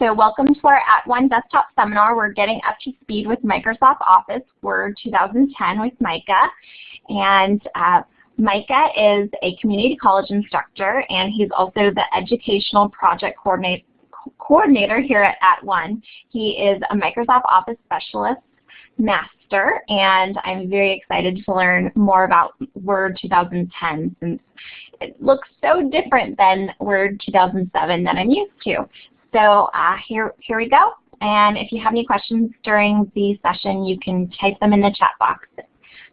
So welcome to our At One desktop seminar. We're getting up to speed with Microsoft Office Word 2010 with Micah. And uh, Micah is a community college instructor and he's also the educational project coordinator coordinator here at, at One. He is a Microsoft Office specialist master and I'm very excited to learn more about Word 2010 since it looks so different than Word 2007 that I'm used to. So uh, here, here we go. And if you have any questions during the session, you can type them in the chat box.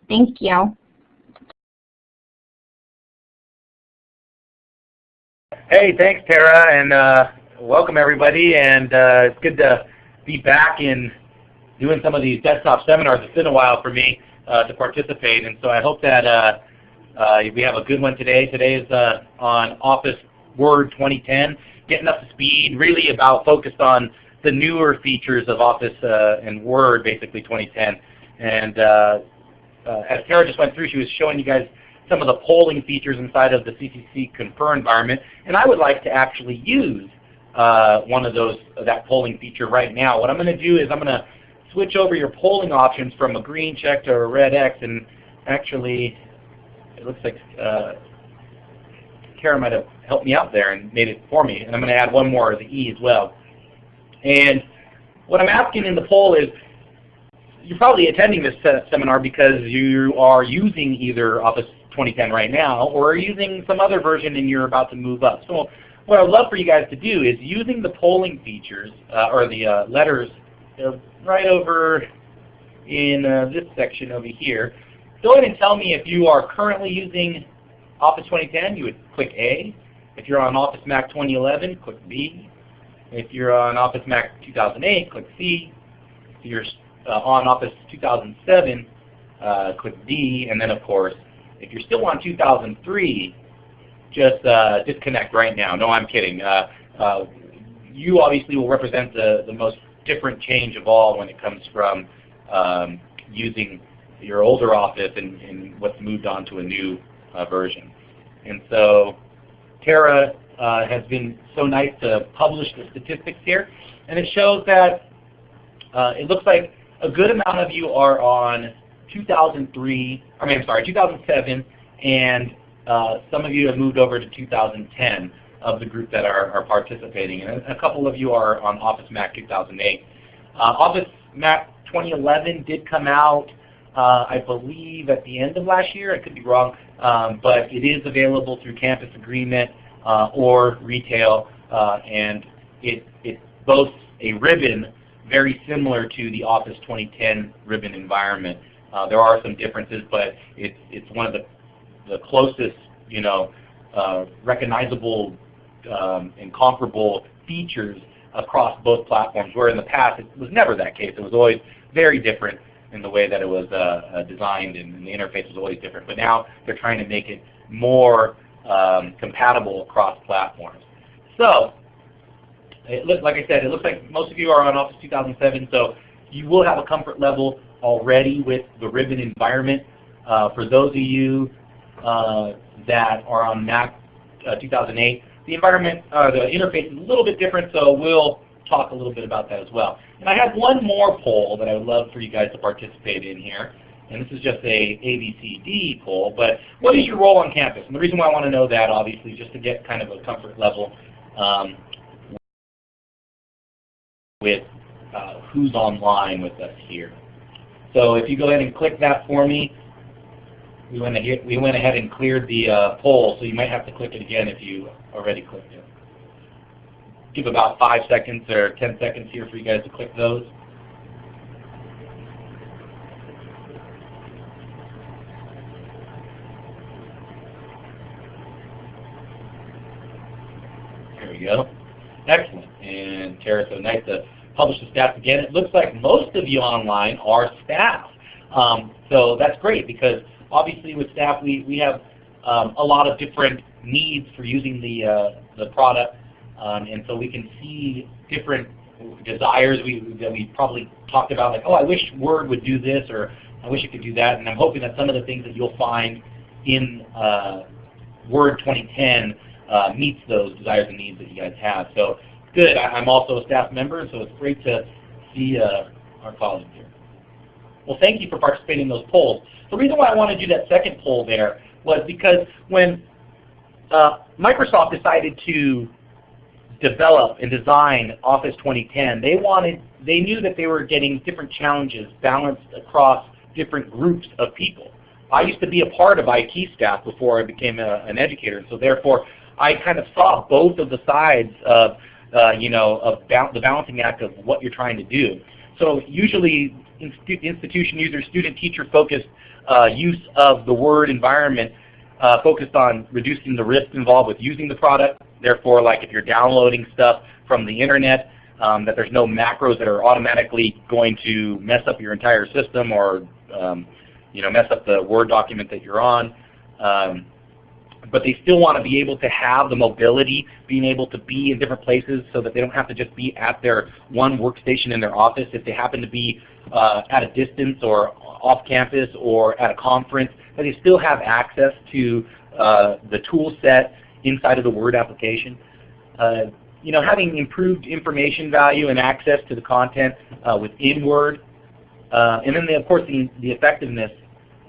Thank you. Hey, thanks Tara, and uh, welcome everybody. And uh, it's good to be back in doing some of these desktop seminars. It's been a while for me uh, to participate, and so I hope that uh, uh, we have a good one today. Today is uh, on Office Word 2010 getting up to speed, really about focused on the newer features of Office uh, and Word, basically 2010. And uh, uh, as Tara just went through, she was showing you guys some of the polling features inside of the CCC Confer environment. And I would like to actually use uh, one of those, that polling feature right now. What I'm going to do is I'm going to switch over your polling options from a green check to a red X. And actually, it looks like uh, Kara might have helped me out there and made it for me. And I'm going to add one more, the E as well. And what I'm asking in the poll is, you're probably attending this seminar because you are using either Office 2010 right now or are using some other version and you're about to move up. So what I would love for you guys to do is using the polling features uh, or the uh, letters uh, right over in uh, this section over here. Go ahead and tell me if you are currently using Office 2010, you would click A. If you're on Office Mac 2011, click B. If you're on Office Mac 2008, click C. If you're uh, on Office 2007, uh, click D. And then of course, if you're still on 2003, just uh, disconnect right now. No, I'm kidding. Uh, uh, you obviously will represent the, the most different change of all when it comes from um, using your older Office and, and what's moved on to a new uh, version. And so Tara uh, has been so nice to publish the statistics here. And it shows that uh, it looks like a good amount of you are on 2003, I mean, I'm sorry, 2007, and uh, some of you have moved over to 2010 of the group that are, are participating. And a couple of you are on Office Mac 2008. Uh, Office Mac 2011 did come out I believe at the end of last year. I could be wrong, um, but it is available through Campus Agreement uh, or retail, uh, and it, it boasts a ribbon very similar to the Office 2010 ribbon environment. Uh, there are some differences, but it's, it's one of the, the closest, you know, uh, recognizable um, and comparable features across both platforms, where in the past it was never that case. It was always very different in the way that it was uh, uh, designed and the interface was always different. But now they're trying to make it more um, compatible across platforms. So, it look, like I said, it looks like most of you are on Office 2007, so you will have a comfort level already with the ribbon environment. Uh, for those of you uh, that are on Mac uh, 2008, the environment, uh, the interface is a little bit different, so we'll talk a little bit about that as well. And I have one more poll that I would love for you guys to participate in here. And this is just a ABCD poll, but what is your role on campus? And the reason why I want to know that, obviously, just to get kind of a comfort level um, with uh, who's online with us here. So if you go ahead and click that for me, we went ahead, we went ahead and cleared the uh, poll, so you might have to click it again if you already clicked it give about five seconds or 10 seconds here for you guys to click those. There we go. Excellent. And Tara, so nice to publish the stats again. It looks like most of you online are staff. Um, so that's great because obviously with staff we, we have um, a lot of different needs for using the, uh, the product um, and so we can see different desires we, that we probably talked about, like, oh, I wish Word would do this, or I wish it could do that. And I'm hoping that some of the things that you'll find in uh, Word 2010 uh, meets those desires and needs that you guys have. So Good. I, am also a staff member, so it's great to see uh, our colleagues here. Well, thank you for participating in those polls. The reason why I want to do that second poll there was because when uh, Microsoft decided to develop and design Office 2010, they wanted, they knew that they were getting different challenges balanced across different groups of people. I used to be a part of IT staff before I became a, an educator, so therefore I kind of saw both of the sides of, uh, you know, of ba the balancing act of what you're trying to do. So usually institution user, student teacher focused uh, use of the Word environment uh, focused on reducing the risk involved with using the product. Therefore, like if you're downloading stuff from the internet, um, that there's no macros that are automatically going to mess up your entire system or um, you know, mess up the Word document that you're on. Um, but they still want to be able to have the mobility, being able to be in different places so that they don't have to just be at their one workstation in their office. If they happen to be uh, at a distance or off campus or at a conference, that they still have access to uh, the tool set inside of the Word application. Uh, you know, having improved information value and access to the content uh, within Word. Uh, and then, the, of course, the, the effectiveness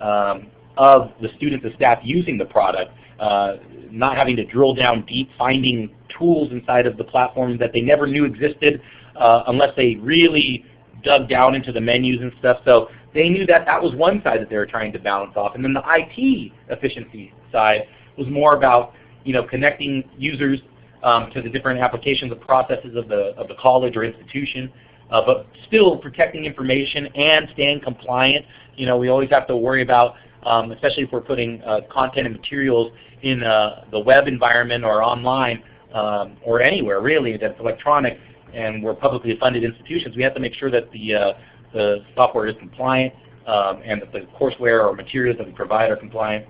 um, of the students and staff using the product uh, not having to drill down deep, finding tools inside of the platform that they never knew existed uh, unless they really dug down into the menus and stuff. So they knew that that was one side that they were trying to balance off. And then the IT efficiency side was more about you know, connecting users um, to the different applications and processes of the, of the college or institution, uh, but still protecting information and staying compliant. You know, we always have to worry about, um, especially if we're putting uh, content and materials in uh, the web environment or online um, or anywhere really that's electronic and we're publicly funded institutions, we have to make sure that the, uh, the software is compliant um, and that the courseware or materials that we provide are compliant.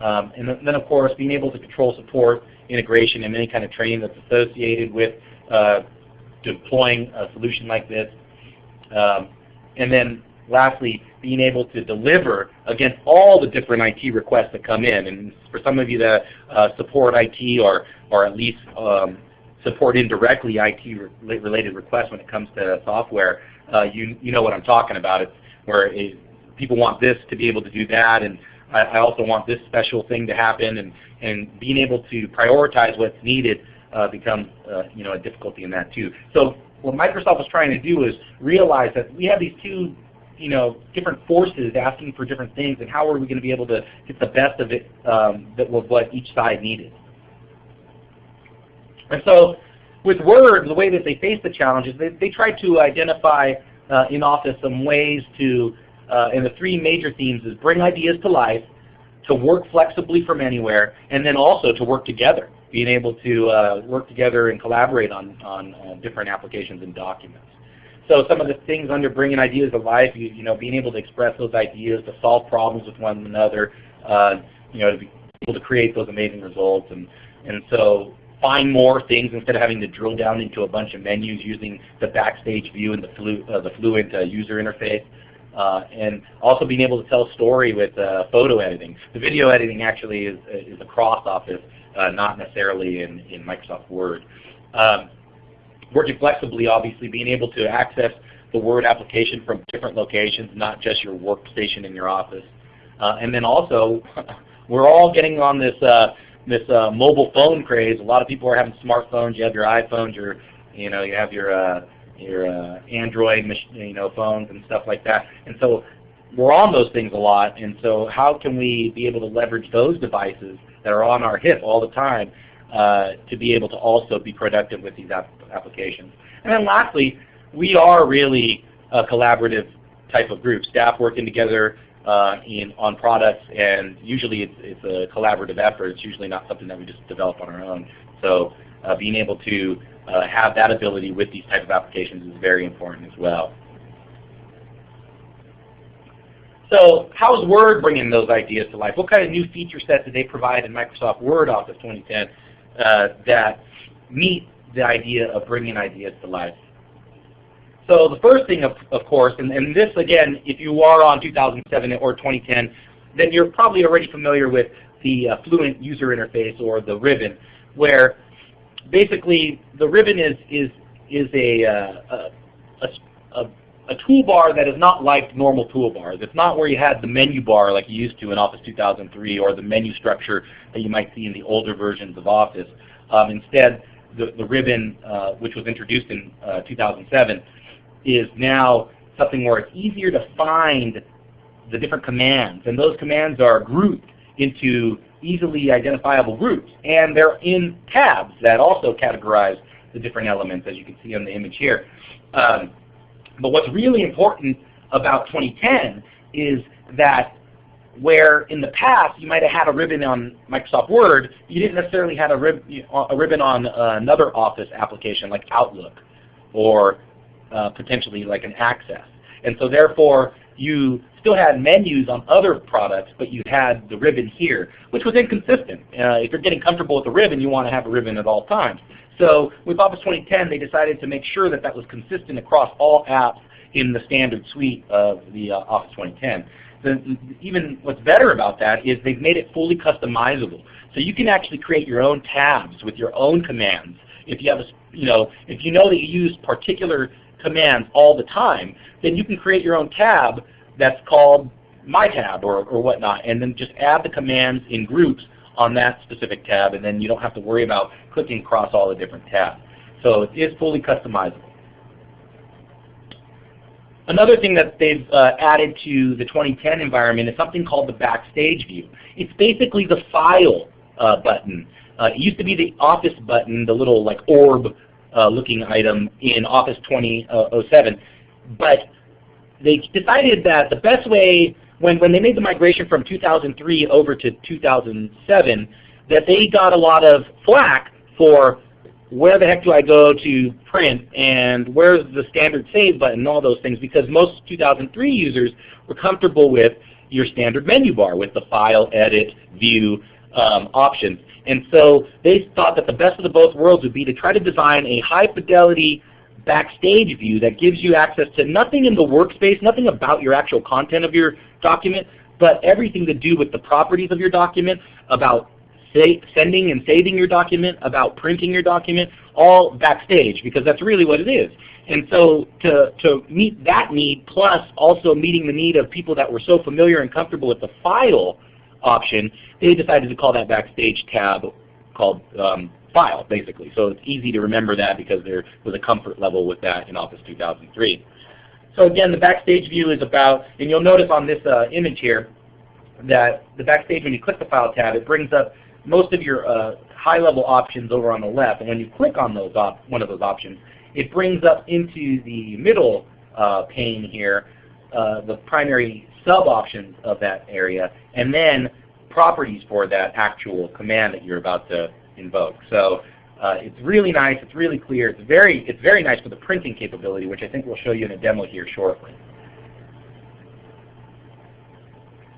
Um, and then of course being able to control support, integration, and any kind of training that's associated with uh, deploying a solution like this. Um, and then lastly, being able to deliver against all the different IT requests that come in. And for some of you that uh, support IT or, or at least um, support indirectly IT-related requests when it comes to software, uh, you, you know what I'm talking about. It's where it, people want this to be able to do that, and I, I, also want this special thing to happen, and, and being able to prioritize what's needed uh, becomes uh, you know, a difficulty in that too. So what Microsoft was trying to do is realize that we have these two you know, different forces asking for different things, and how are we going to be able to get the best of it um, that was what each side needed. And so with Word, the way that they faced the challenges, they, they tried to identify uh, in Office some ways to, uh, and the three major themes is bring ideas to life, to work flexibly from anywhere, and then also to work together, being able to uh, work together and collaborate on, on uh, different applications and documents. So some of the things under bringing ideas to life, you, you know, being able to express those ideas, to solve problems with one another, uh, you know, to be able to create those amazing results. And, and so find more things instead of having to drill down into a bunch of menus using the backstage view and the, flu, uh, the Fluent uh, user interface. Uh, and also being able to tell a story with uh, photo editing. The video editing actually is, is across Office, uh, not necessarily in, in Microsoft Word. Um, working flexibly, obviously, being able to access the Word application from different locations, not just your workstation in your office. Uh, and then also, we're all getting on this uh, this uh, mobile phone craze. A lot of people are having smartphones. You have your iPhones, your you know you have your your uh, Android you know phones and stuff like that. And so we're on those things a lot. And so how can we be able to leverage those devices that are on our hip all the time uh, to be able to also be productive with these apps? applications. And then lastly, we are really a collaborative type of group, staff working together uh, in, on products, and usually it's, it's, a collaborative effort. It's usually not something that we just develop on our own. So uh, being able to uh, have that ability with these type of applications is very important as well. So how is Word bringing those ideas to life? What kind of new feature sets did they provide in Microsoft Word Office 2010 uh, that meet the idea of bringing ideas to life. So the first thing, of, of course, and, and this again, if you are on 2007 or 2010, then you're probably already familiar with the uh, Fluent user interface or the ribbon, where basically the ribbon is is is a, uh, a, a, a toolbar that is not like normal toolbars. It's not where you had the menu bar like you used to in Office 2003 or the menu structure that you might see in the older versions of Office. Um, instead, the, the ribbon, uh, which was introduced in uh, 2007, is now something where it's easier to find the different commands. And those commands are grouped into easily identifiable groups. And they're in tabs that also categorize the different elements, as you can see on the image here. Um, but what's really important about 2010 is that where in the past you might have had a ribbon on Microsoft Word, you didn't necessarily have a, rib a ribbon on another Office application like Outlook or uh, potentially like an Access. And so therefore you still had menus on other products, but you had the ribbon here, which was inconsistent. Uh, if you're getting comfortable with the ribbon, you want to have a ribbon at all times. So with Office 2010, they decided to make sure that that was consistent across all apps in the standard suite of the uh, Office 2010. The, even what's better about that is they've made it fully customizable. So you can actually create your own tabs with your own commands. If you have a, you know, if you know that you use particular commands all the time, then you can create your own tab that's called My Tab or, or whatnot, and then just add the commands in groups on that specific tab, and then you don't have to worry about clicking across all the different tabs. So it is fully customizable. Another thing that they've uh, added to the 2010 environment is something called the Backstage view. It's basically the File uh, button. Uh, it used to be the Office button, the little like orb uh, looking item in Office 2007. But they decided that the best way, when, when they made the migration from 2003 over to 2007, that they got a lot of flack for where the heck do I go to print and where's the standard save button and all those things because most 2003 users were comfortable with your standard menu bar with the file, edit, view um, options. And so they thought that the best of the both worlds would be to try to design a high fidelity backstage view that gives you access to nothing in the workspace, nothing about your actual content of your document, but everything to do with the properties of your document, about sending and saving your document, about printing your document, all backstage because that's really what it is. And so to, to meet that need plus also meeting the need of people that were so familiar and comfortable with the file option, they decided to call that Backstage tab called um, File, basically. So it's easy to remember that because there was a comfort level with that in Office 2003. So again, the Backstage view is about, and you'll notice on this uh, image here, that the Backstage, when you click the File tab, it brings up most of your uh, high-level options over on the left. And when you click on those one of those options, it brings up into the middle uh, pane here uh, the primary sub-options of that area, and then properties for that actual command that you're about to invoke. So uh, it's really nice. It's really clear. It's very, it's very nice for the printing capability, which I think we'll show you in a demo here shortly.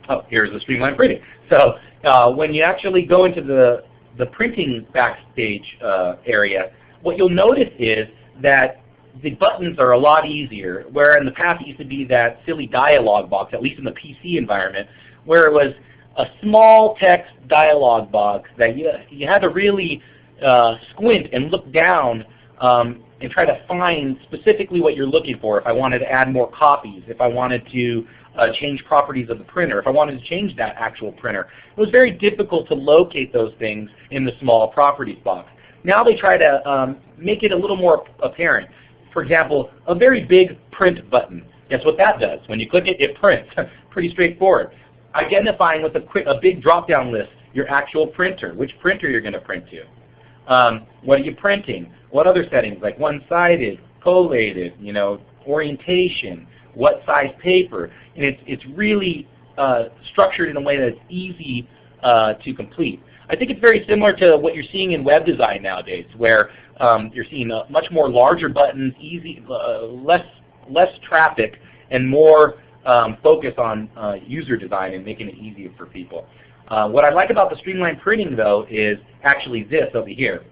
Oh, here's the streamline printing. So uh, when you actually go into the, the printing backstage uh, area, what you'll notice is that the buttons are a lot easier, where in the past it used to be that silly dialog box, at least in the PC environment, where it was a small text dialog box that you, you had to really uh, squint and look down um, and try to find specifically what you're looking for. If I wanted to add more copies, if I wanted to uh, change properties of the printer, if I wanted to change that actual printer. It was very difficult to locate those things in the small properties box. Now they try to um, make it a little more apparent. For example, a very big print button. Guess what that does? When you click it, it prints. Pretty straightforward. Identifying with a, quick, a big drop-down list your actual printer, which printer you're going to print to. Um, what are you printing? What other settings like one-sided, collated, you know, orientation, what size paper, and it's, it's really uh, structured in a way that's easy uh, to complete. I think it's very similar to what you're seeing in web design nowadays, where um, you're seeing uh, much more larger buttons, easy, uh, less less traffic, and more um, focus on uh, user design and making it easier for people. Uh, what I like about the streamline printing though is actually this over here.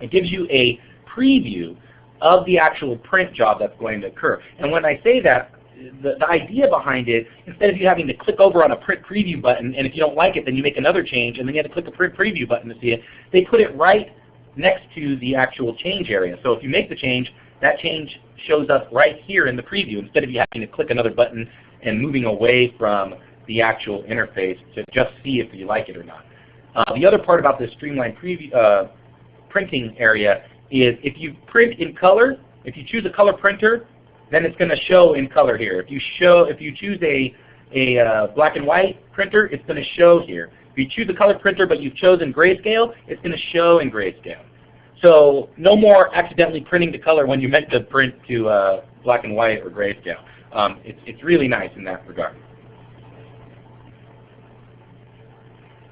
It gives you a preview of the actual print job that's going to occur. And when I say that, the, the idea behind it, instead of you having to click over on a print preview button, and if you don't like it, then you make another change, and then you have to click a print preview button to see it, they put it right next to the actual change area. So if you make the change, that change shows up right here in the preview instead of you having to click another button and moving away from the actual interface to just see if you like it or not. Uh, the other part about this streamlined preview, uh, printing area is if you print in color, if you choose a color printer, then it's going to show in color here. If you show, if you choose a a uh, black and white printer, it's going to show here. If you choose a color printer but you've chosen grayscale, it's going to show in grayscale. So no more accidentally printing to color when you meant to print to uh, black and white or grayscale. Um, it's, it's really nice in that regard.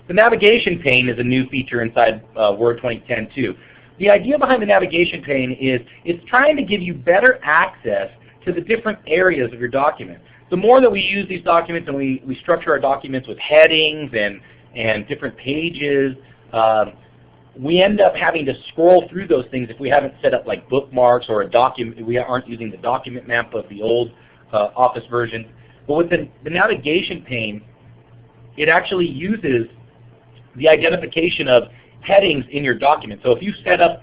The navigation pane is a new feature inside uh, Word 2010 too. The idea behind the navigation pane is it's trying to give you better access to the different areas of your document. The more that we use these documents and we, we structure our documents with headings and, and different pages, um, we end up having to scroll through those things if we haven't set up like bookmarks or a document, we aren't using the document map of the old uh, Office version. But with the, the navigation pane, it actually uses the identification of headings in your document. So if you set up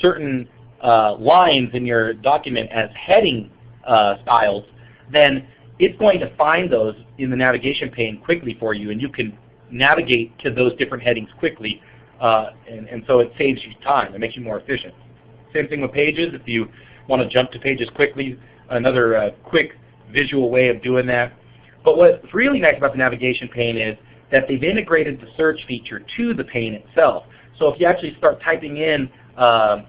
certain uh, lines in your document as heading uh, styles, then it's going to find those in the navigation pane quickly for you, and you can navigate to those different headings quickly, uh, and, and so it saves you time. It makes you more efficient. Same thing with pages. If you want to jump to pages quickly, another uh, quick visual way of doing that. But what's really nice about the navigation pane is that they've integrated the search feature to the pane itself. So if you actually start typing in uh,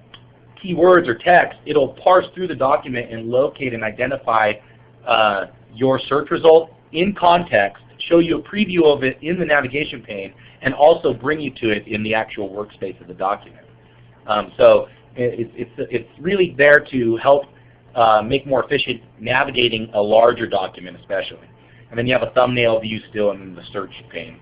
keywords or text, it'll parse through the document and locate and identify uh, your search result in context, show you a preview of it in the navigation pane, and also bring you to it in the actual workspace of the document. Um, so it, it's, it's really there to help uh, make more efficient navigating a larger document especially. And then you have a thumbnail view still in the search pane.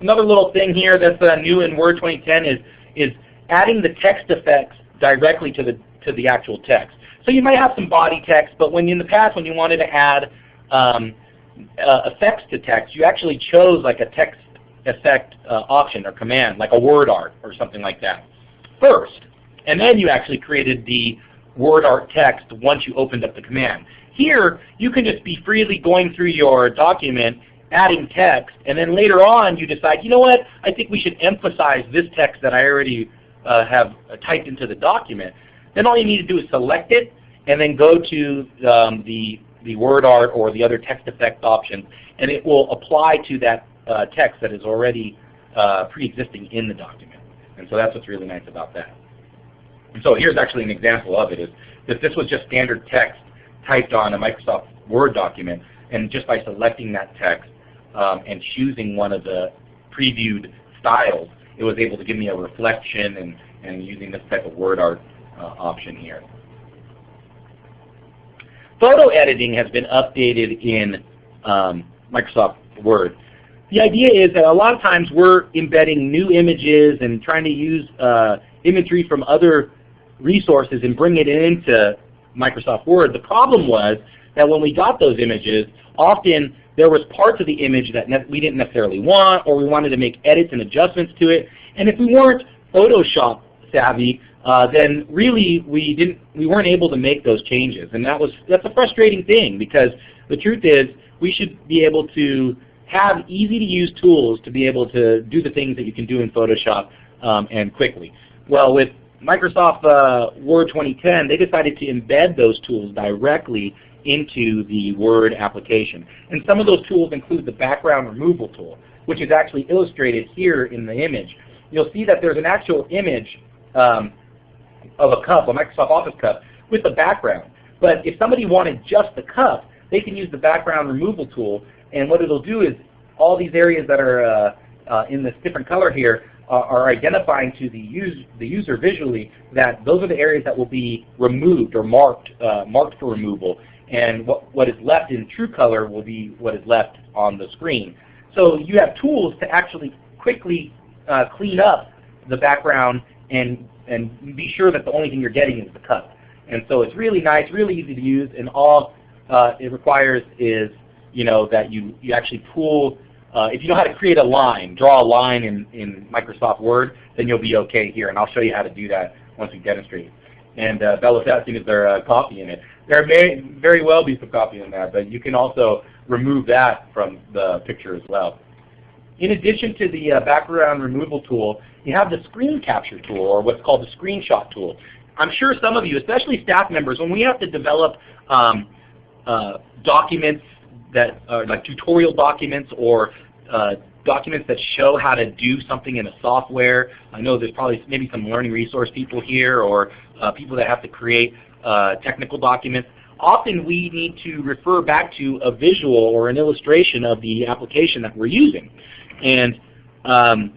Another little thing here that's uh, new in Word 2010 is, is adding the text effects directly to the, to the actual text. So you might have some body text, but when in the past when you wanted to add um, uh, effects to text, you actually chose like a text effect uh, option or command, like a word art or something like that first. And then you actually created the word art text once you opened up the command. Here, you can just be freely going through your document, adding text, and then later on you decide, you know what, I think we should emphasize this text that I already uh, have typed into the document. Then all you need to do is select it, and then go to um, the, the word art or the other text effect option, and it will apply to that uh, text that is already uh, pre-existing in the document. And so that's what's really nice about that. And so here's actually an example of it. Is that this was just standard text typed on a Microsoft Word document, and just by selecting that text um, and choosing one of the previewed styles, it was able to give me a reflection and, and using this type of word art uh, option here. Photo editing has been updated in um, Microsoft Word. The idea is that a lot of times we're embedding new images and trying to use uh, imagery from other resources and bring it into Microsoft Word. The problem was that when we got those images, often there was parts of the image that we didn't necessarily want or we wanted to make edits and adjustments to it. And if we weren't Photoshop savvy, then really we didn't we weren't able to make those changes. And that was that's a frustrating thing because the truth is we should be able to have easy to use tools to be able to do the things that you can do in Photoshop um, and quickly. Well, with Microsoft uh, Word 2010, they decided to embed those tools directly into the Word application. And some of those tools include the background removal tool, which is actually illustrated here in the image. You'll see that there's an actual image um, of a cup, a Microsoft Office cup, with the background. But if somebody wanted just the cup, they can use the background removal tool, and what it'll do is all these areas that are uh, uh, in this different color here uh, are identifying to the, the user visually that those are the areas that will be removed or marked, uh, marked for removal. And what, what is left in true color will be what is left on the screen. So you have tools to actually quickly uh, clean up the background and, and be sure that the only thing you're getting is the cut. And so it's really nice, really easy to use, and all uh, it requires is you know, that you, you actually pull uh, if you know how to create a line, draw a line in, in Microsoft Word, then you'll be okay here. And I'll show you how to do that once we demonstrate. And uh, Bella's asking is there a copy in it. There may very well be some copy in that, but you can also remove that from the picture as well. In addition to the uh, background removal tool, you have the screen capture tool, or what's called the screenshot tool. I'm sure some of you, especially staff members, when we have to develop um, uh, documents that are like tutorial documents or uh, documents that show how to do something in a software. I know there's probably maybe some learning resource people here or uh, people that have to create uh, technical documents. Often we need to refer back to a visual or an illustration of the application that we're using. And um,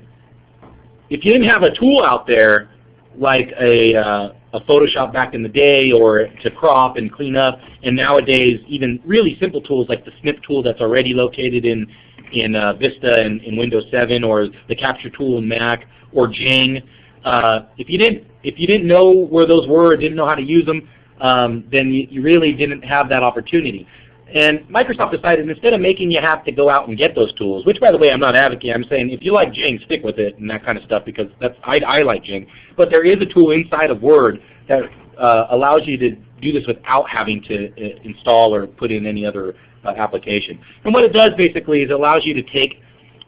if you didn't have a tool out there like a, uh, a Photoshop back in the day or to crop and clean up, and nowadays even really simple tools like the snip tool that's already located in, in uh, Vista and in Windows 7 or the capture tool in Mac or Jing. Uh, if you didn't if you didn't know where those were, or didn't know how to use them, um, then you, you really didn't have that opportunity. And Microsoft decided instead of making you have to go out and get those tools, which by the way I'm not advocating, I'm saying if you like Jing, stick with it and that kind of stuff because that's I, I like Jing. But there is a tool inside of Word that uh, allows you to do this without having to uh, install or put in any other uh, application. And what it does basically is it allows you to take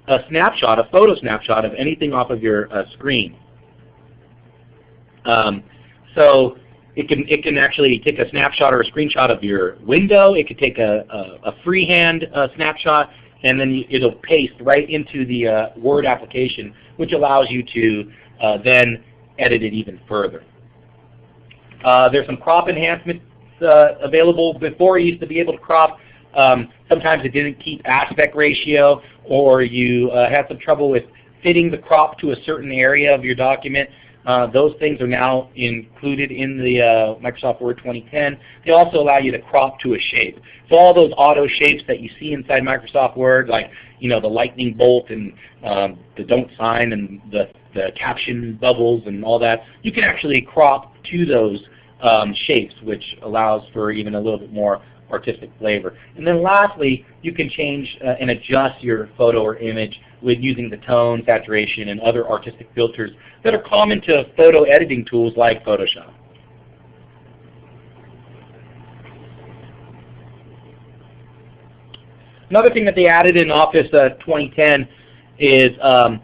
a snapshot, a photo snapshot of anything off of your uh, screen. Um, so it can it can actually take a snapshot or a screenshot of your window. It could take a, a, a freehand uh, snapshot, and then you, it'll paste right into the uh, Word application, which allows you to uh, then edit it even further. Uh, there's some crop enhancements uh, available. Before you used to be able to crop. Um, sometimes it didn't keep aspect ratio, or you uh, had some trouble with fitting the crop to a certain area of your document. Uh, those things are now included in the uh, Microsoft Word 2010. They also allow you to crop to a shape. So all those auto shapes that you see inside Microsoft Word, like you know the lightning bolt and um, the don't sign and the, the caption bubbles and all that, you can actually crop to those um, shapes, which allows for even a little bit more artistic flavor. And then lastly, you can change uh, and adjust your photo or image with using the tone, saturation, and other artistic filters that are common to photo editing tools like Photoshop. Another thing that they added in Office uh, 2010 is um,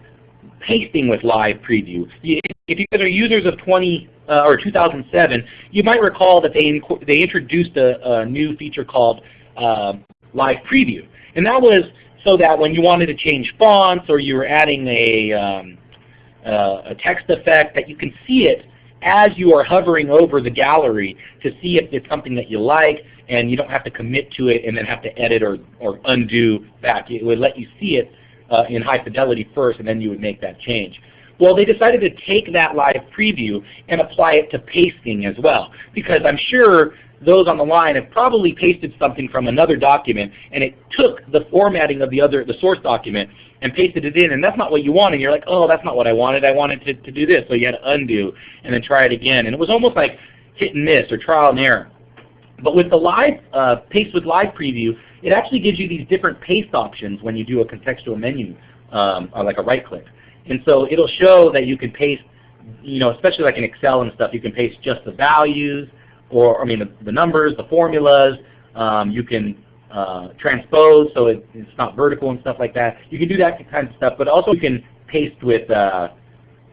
pasting with live preview. If you guys are users of 20 uh, or 2007, you might recall that they they introduced a, a, new feature called uh, live preview, and that was so that when you wanted to change fonts or you were adding a, um, uh, a text effect that you can see it as you are hovering over the gallery to see if it's something that you like and you don't have to commit to it and then have to edit or, or undo back. It would let you see it uh, in high fidelity first and then you would make that change. Well, they decided to take that live preview and apply it to pasting as well because I'm sure those on the line have probably pasted something from another document and it took the formatting of the other the source document and pasted it in and that's not what you wanted. You're like, oh that's not what I wanted. I wanted to, to do this. So you had to undo and then try it again. And it was almost like hit and miss or trial and error. But with the live uh, paste with live preview, it actually gives you these different paste options when you do a contextual menu, um, or like a right click. And so it'll show that you can paste, you know, especially like in Excel and stuff, you can paste just the values, or I mean the, the numbers, the formulas. Um, you can uh, transpose so it, it's not vertical and stuff like that. You can do that kind of stuff, but also you can paste with uh,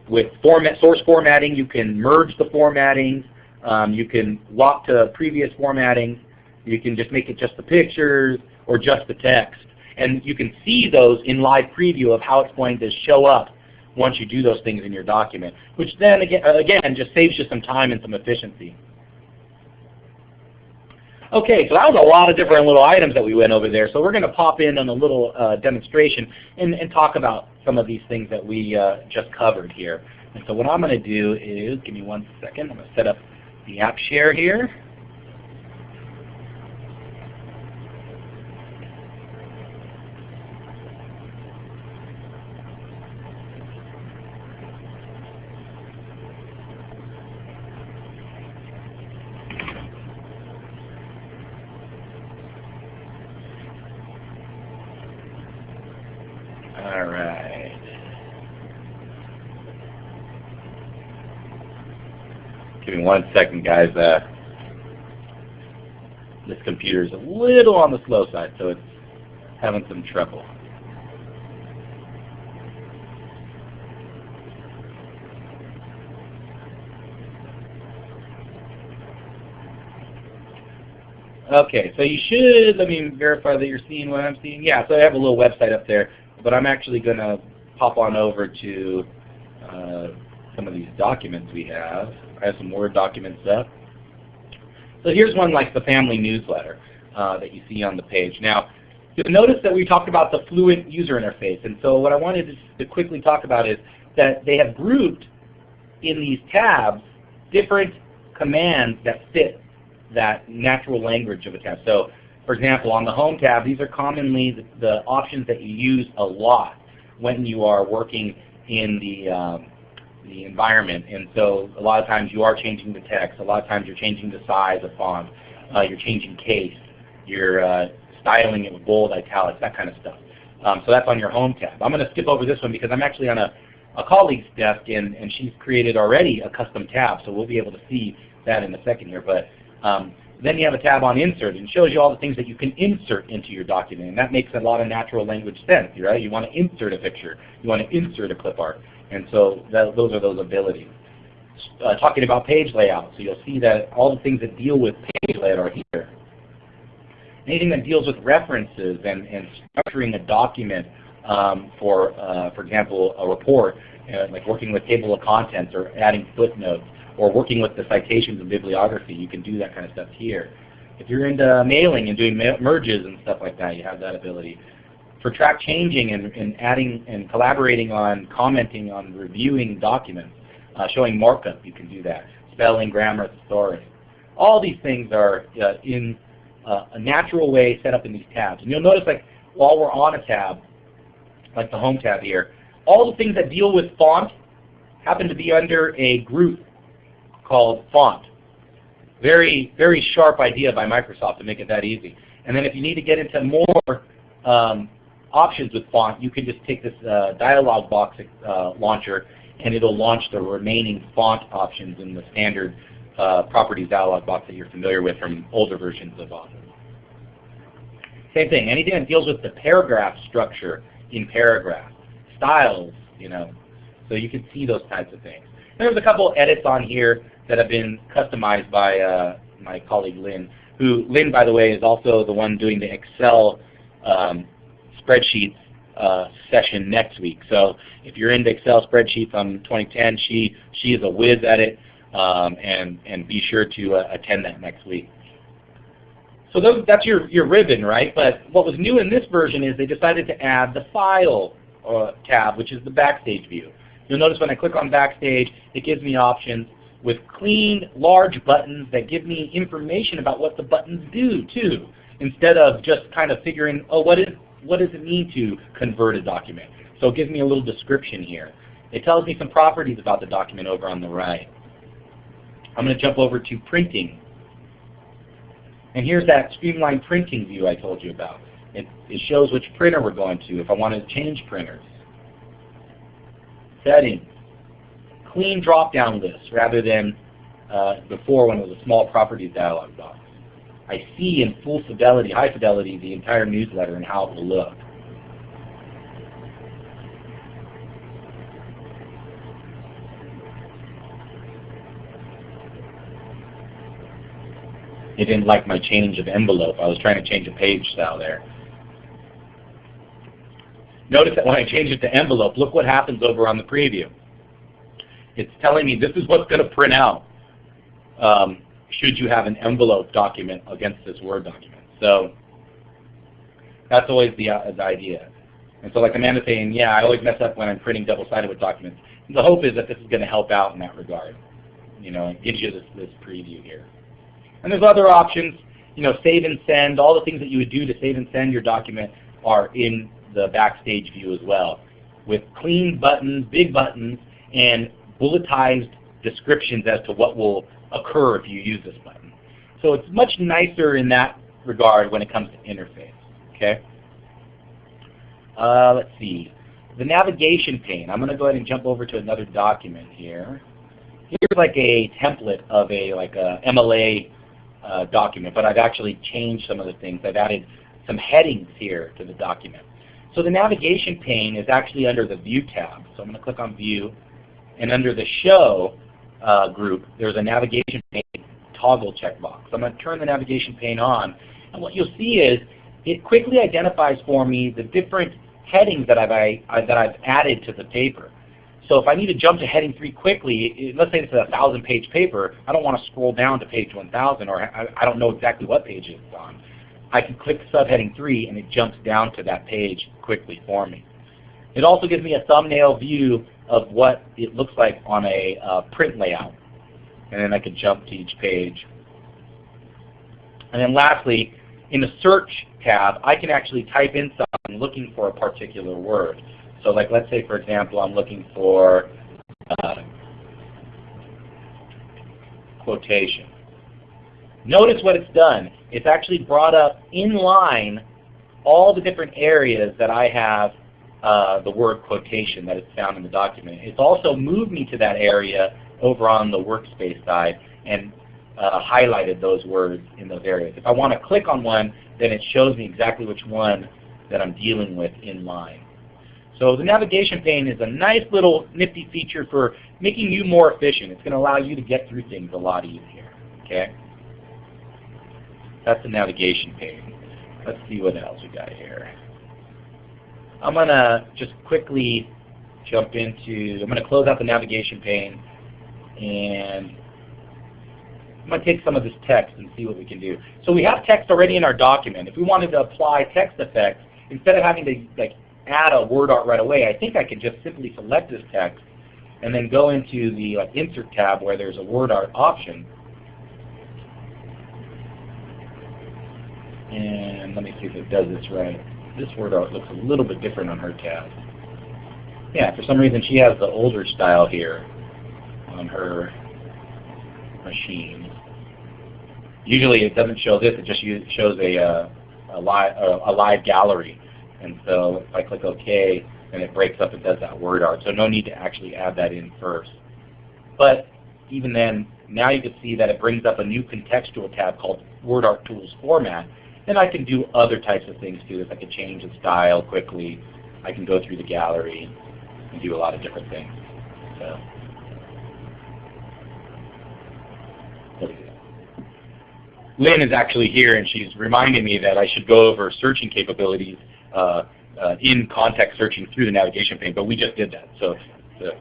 with format source formatting. You can merge the formatting. Um, you can lock to previous formatting. You can just make it just the pictures or just the text. And you can see those in live preview of how it's going to show up once you do those things in your document, which then again, again just saves you some time and some efficiency. Okay, so that was a lot of different little items that we went over there. So we're going to pop in on a little uh, demonstration and, and, talk about some of these things that we uh, just covered here. And so what I'm going to do is, give me one second, I'm going to set up the app share here. All right. Give me one second, guys. Uh, this computer is a little on the slow side, so it's having some trouble. Okay, so you should, let me verify that you're seeing what I'm seeing. Yeah, so I have a little website up there but I'm actually going to pop on over to uh, some of these documents we have. I have some Word documents up. So here's one like the family newsletter uh, that you see on the page. Now, you'll notice that we talked about the fluent user interface, and so what I wanted to, quickly talk about is that they have grouped in these tabs different commands that fit that natural language of a tab. So for example, on the Home tab, these are commonly the, the options that you use a lot when you are working in the, um, the environment. And so a lot of times you are changing the text. A lot of times you're changing the size of font. Uh, you're changing case. You're uh, styling it with bold, italics, that kind of stuff. Um, so that's on your Home tab. I'm going to skip over this one because I'm actually on a, a colleague's desk and, and she's created already a custom tab. So we'll be able to see that in a second here. But um, then you have a tab on insert and it shows you all the things that you can insert into your document. And that makes a lot of natural language sense, right? You want to insert a picture. You want to insert a clip art. And so that, those are those abilities. Uh, talking about page layout, so you'll see that all the things that deal with page layout are here. Anything that deals with references and, and structuring a document um, for, uh, for example, a report, uh, like working with table of contents or adding footnotes, or working with the citations and bibliography, you can do that kind of stuff here. If you're into mailing and doing merges and stuff like that, you have that ability. For track changing and, and adding and collaborating on commenting on reviewing documents, uh, showing markup, you can do that. Spelling, grammar, thesaurus. All these things are uh, in uh, a natural way set up in these tabs. And you'll notice like while we're on a tab, like the Home tab here, all the things that deal with font happen to be under a group called font. Very, very sharp idea by Microsoft to make it that easy. And then if you need to get into more um, options with font, you can just take this uh, dialog box uh, launcher and it'll launch the remaining font options in the standard uh, properties dialog box that you're familiar with from older versions of Office. Same thing, anything that deals with the paragraph structure in paragraph, styles, you know, so you can see those types of things. There's a couple edits on here that have been customized by uh, my colleague Lynn, who, Lynn, by the way, is also the one doing the Excel um, spreadsheets uh, session next week. So if you're into Excel spreadsheets on 2010, she, she is a whiz at it, um, and, and be sure to uh, attend that next week. So those, that's your, your ribbon, right? But what was new in this version is they decided to add the File uh, tab, which is the Backstage view. You'll notice when I click on Backstage, it gives me options with clean, large buttons that give me information about what the buttons do too, instead of just kind of figuring, oh, what, is, what does it mean to convert a document? So it gives me a little description here. It tells me some properties about the document over on the right. I'm going to jump over to printing. And here's that streamlined printing view I told you about. It, it shows which printer we're going to if I want to change printers. Settings clean drop-down list rather than uh, before when it was a small properties dialog box. I see in full fidelity, high fidelity, the entire newsletter and how it will look. It didn't like my change of envelope. I was trying to change a page style there. Notice that when I change it to envelope, look what happens over on the preview it's telling me this is what's going to print out um, should you have an envelope document against this Word document. So that's always the, uh, the idea. And so like Amanda's saying, yeah, I always mess up when I'm printing double-sided with documents. The hope is that this is going to help out in that regard. You know, it gives you this, this preview here. And there's other options, you know, save and send, all the things that you would do to save and send your document are in the backstage view as well. With clean buttons, big buttons, and bulletized descriptions as to what will occur if you use this button. So it's much nicer in that regard when it comes to interface. Okay. Uh, let's see. The navigation pane. I'm going to go ahead and jump over to another document here. here's like a template of a like a MLA uh, document, but I've actually changed some of the things. I've added some headings here to the document. So the navigation pane is actually under the View tab. So I'm going to click on View, and under the Show uh, group, there's a navigation pane toggle checkbox. I'm going to turn the navigation pane on, and what you'll see is it quickly identifies for me the different headings that I've, I, that I've added to the paper. So if I need to jump to heading 3 quickly, let's say it's a 1,000 page paper, I don't want to scroll down to page 1,000 or I, don't know exactly what page it's on. I can click subheading 3 and it jumps down to that page quickly for me. It also gives me a thumbnail view of what it looks like on a uh, print layout. And then I can jump to each page. And then lastly, in the search tab, I can actually type in something looking for a particular word. So like let's say for example I'm looking for uh, quotation. Notice what it's done. It's actually brought up in line all the different areas that I have uh, the word quotation that is found in the document. It's also moved me to that area over on the workspace side and uh, highlighted those words in those areas. If I want to click on one, then it shows me exactly which one that I'm dealing with in line. So the navigation pane is a nice little nifty feature for making you more efficient. It's going to allow you to get through things a lot easier. Okay? That's the navigation pane. Let's see what else we got here. I'm going to just quickly jump into, I'm going to close out the navigation pane and I'm going to take some of this text and see what we can do. So we have text already in our document. If we wanted to apply text effects, instead of having to like add a word art right away, I think I can just simply select this text and then go into the like, Insert tab where there's a word art option. And let me see if it does this right. This word art looks a little bit different on her tab. Yeah, for some reason she has the older style here on her machine. Usually it doesn't show this, it just shows a, uh, a, live, a live gallery. And so if I click OK, then it breaks up and does that word art. So no need to actually add that in first. But even then, now you can see that it brings up a new contextual tab called Word Art Tools Format. And I can do other types of things too. If I can change the style quickly, I can go through the gallery and do a lot of different things. So. Lynn is actually here and she's reminding me that I should go over searching capabilities uh, uh, in context searching through the navigation pane, but we just did that. So, so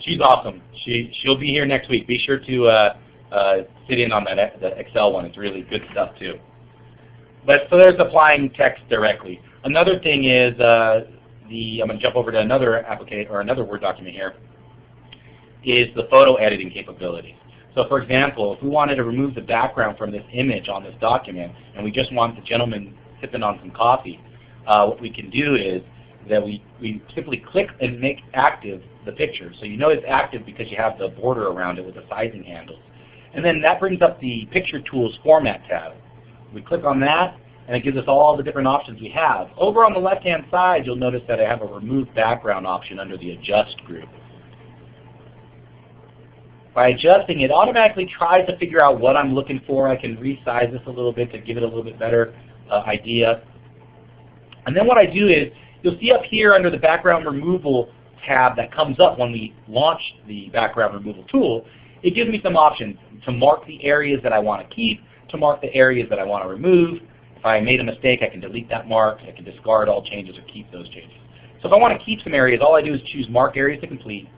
she's awesome. She, she'll be here next week. Be sure to uh, uh, sit in on that the Excel one. It's really good stuff too. But so there's applying text directly. Another thing is uh, the I'm going to jump over to another application or another Word document here. Is the photo editing capability. So for example, if we wanted to remove the background from this image on this document and we just want the gentleman sipping on some coffee, uh, what we can do is that we, we simply click and make active the picture. So you know it's active because you have the border around it with the sizing handles. And then that brings up the Picture Tools Format tab. We click on that, and it gives us all the different options we have. Over on the left-hand side, you'll notice that I have a Remove Background option under the Adjust group. By adjusting, it automatically tries to figure out what I'm looking for. I can resize this a little bit to give it a little bit better uh, idea. And then what I do is, you'll see up here under the background removal tab that comes up when we launch the background removal tool, it gives me some options to mark the areas that I want to keep, to mark the areas that I want to remove. If I made a mistake, I can delete that mark. I can discard all changes or keep those changes. So if I want to keep some areas, all I do is choose Mark Areas to Complete.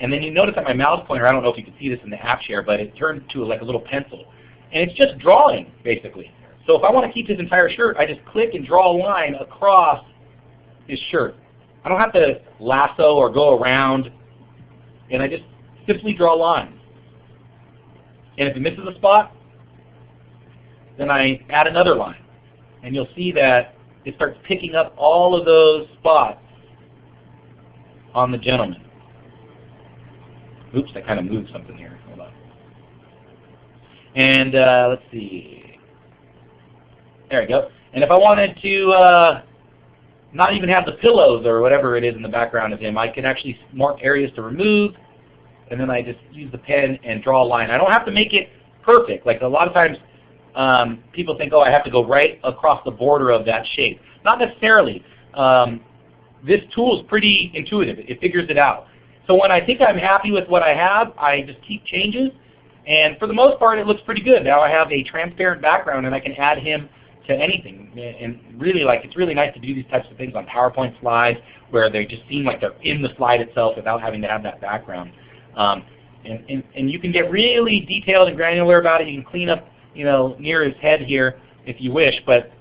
And then you notice that my mouse pointer, I don't know if you can see this in the app share, but it turned to like a little pencil. And it's just drawing, basically. So if I want to keep this entire shirt, I just click and draw a line across this shirt. I don't have to lasso or go around, and I just simply draw lines. And if it misses a spot, then I add another line. And you'll see that it starts picking up all of those spots on the gentleman. Oops, I kind of moved something here. Hold on. And uh, let's see. There we go. And if I wanted to uh, not even have the pillows or whatever it is in the background of him, I can actually mark areas to remove. and then I just use the pen and draw a line. I don't have to make it perfect. Like a lot of times um, people think, oh, I have to go right across the border of that shape. Not necessarily. Um, this tool is pretty intuitive. It figures it out. So when I think I'm happy with what I have, I just keep changes. And for the most part, it looks pretty good. Now I have a transparent background, and I can add him to anything. And really, like, it's really nice to do these types of things on PowerPoint slides where they just seem like they're in the slide itself without having to have that background. Um, and, and, and you can get really detailed and granular about it. You can clean up, you know, near his head here if you wish. But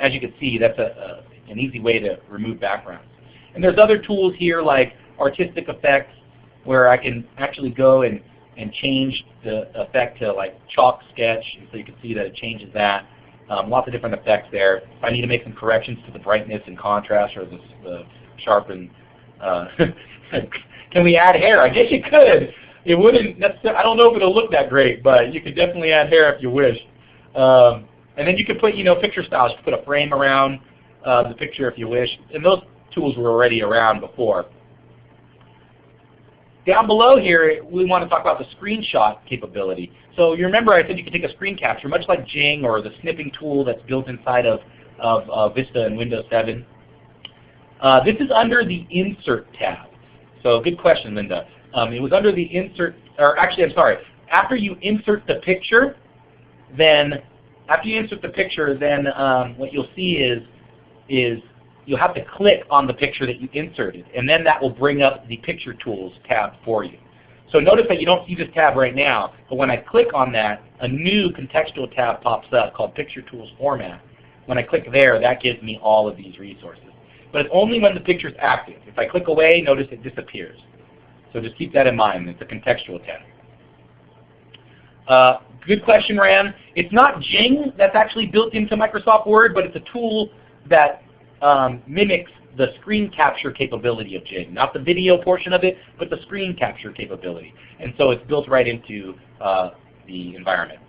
as you can see, that's a, a, an easy way to remove backgrounds. And there's other tools here like artistic effects where I can actually go and, and change the effect to like chalk sketch. So you can see that it changes that. Um, lots of different effects there. If I need to make some corrections to the brightness and contrast or the, the sharpen, uh, can we add hair? I guess you could. It wouldn't necessarily, I don't know if it'll look that great, but you could definitely add hair if you wish. Um, and then you could put, you know, picture styles. You could put a frame around uh, the picture if you wish. And those tools were already around before. Down below here, we want to talk about the screenshot capability. So you remember I said you could take a screen capture, much like Jing or the snipping tool that's built inside of, of uh, Vista and Windows 7. Uh, this is under the Insert tab. So good question, Linda. Um, it was under the Insert, or actually I'm sorry, after you insert the picture, then after you insert the picture, then um, what you'll see is, is you'll have to click on the picture that you inserted, and then that will bring up the Picture Tools tab for you. So notice that you don't see this tab right now, but when I click on that, a new contextual tab pops up called Picture Tools Format. When I click there, that gives me all of these resources. But it's only when the picture is active. If I click away, notice it disappears. So just keep that in mind. It's a contextual tab. Uh, good question, Ran. It's not Jing that's actually built into Microsoft Word, but it's a tool that um, mimics the screen capture capability of Jing. Not the video portion of it, but the screen capture capability. And so it's built right into uh, the environment.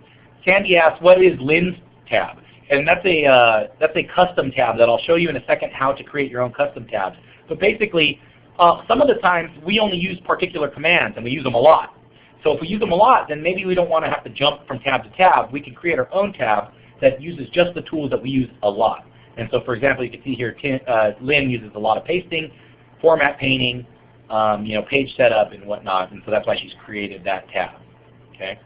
Sandy asks, what is Lynn's tab? And that's a, uh, that's a custom tab that I'll show you in a second how to create your own custom tabs. But basically, uh, some of the times we only use particular commands and we use them a lot. So if we use them a lot, then maybe we don't want to have to jump from tab to tab. We can create our own tab that uses just the tools that we use a lot. And so for example, you can see here uh, Lynn uses a lot of pasting, format painting, um, you know, page setup and whatnot, and so that's why she's created that tab. Okay.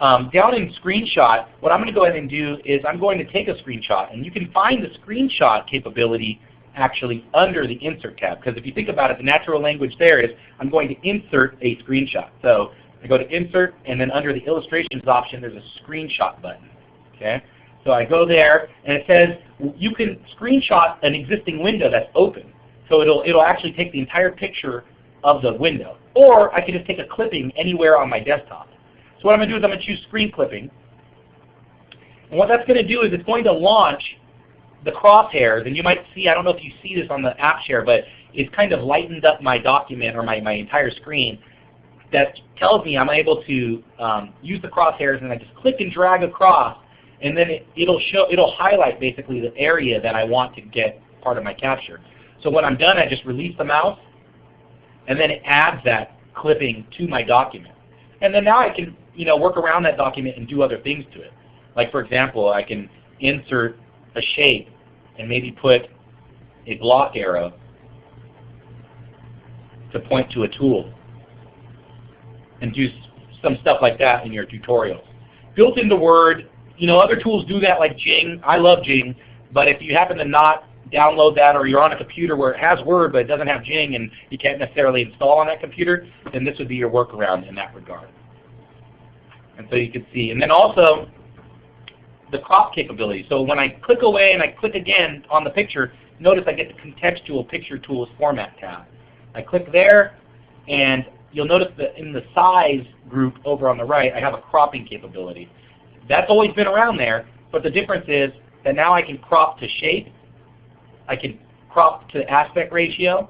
Um, down in screenshot, what I'm going to go ahead and do is I'm going to take a screenshot, and you can find the screenshot capability actually under the Insert tab, because if you think about it, the natural language there is I'm going to insert a screenshot. So I go to Insert, and then under the Illustrations option, there's a Screenshot button. Okay. So I go there, and it says you can screenshot an existing window that's open. So it'll, it'll actually take the entire picture of the window. Or I can just take a clipping anywhere on my desktop. So what I'm going to do is I'm going to choose screen clipping. And what that's going to do is it's going to launch the crosshairs. And you might see, I don't know if you see this on the app share, but it's kind of lightened up my document or my, my entire screen that tells me I'm able to um, use the crosshairs and I just click and drag across and then it, it'll show it'll highlight basically the area that I want to get part of my capture. So when I'm done, I just release the mouse, and then it adds that clipping to my document. And then now I can you know work around that document and do other things to it. Like for example, I can insert a shape and maybe put a block arrow to point to a tool and do some stuff like that in your tutorials. Built into Word, you know, other tools do that like Jing. I love Jing. But if you happen to not download that or you're on a computer where it has Word but it doesn't have Jing and you can't necessarily install on that computer, then this would be your workaround in that regard. And so you can see. And then also the crop capability. So when I click away and I click again on the picture, notice I get the contextual picture tools format tab. I click there and you'll notice that in the size group over on the right, I have a cropping capability. That's always been around there, but the difference is that now I can crop to shape, I can crop to aspect ratio,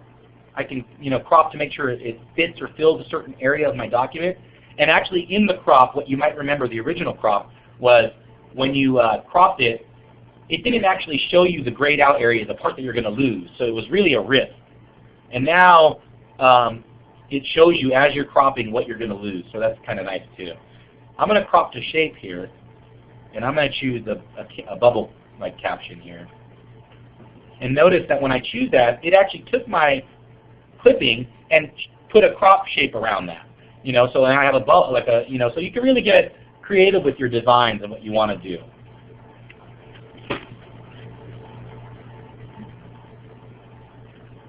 I can you know crop to make sure it fits or fills a certain area of my document. And actually in the crop, what you might remember the original crop was when you uh, cropped it, it didn't actually show you the grayed out area, the part that you're going to lose. So it was really a risk. And now um, it shows you as you're cropping what you're going to lose. So that's kind of nice too. I'm going to crop to shape here, and I'm going to choose a, a, a bubble like caption here. And notice that when I choose that, it actually took my clipping and put a crop shape around that. You know, so I have a bubble like a you know, so you can really get creative with your designs and what you want to do.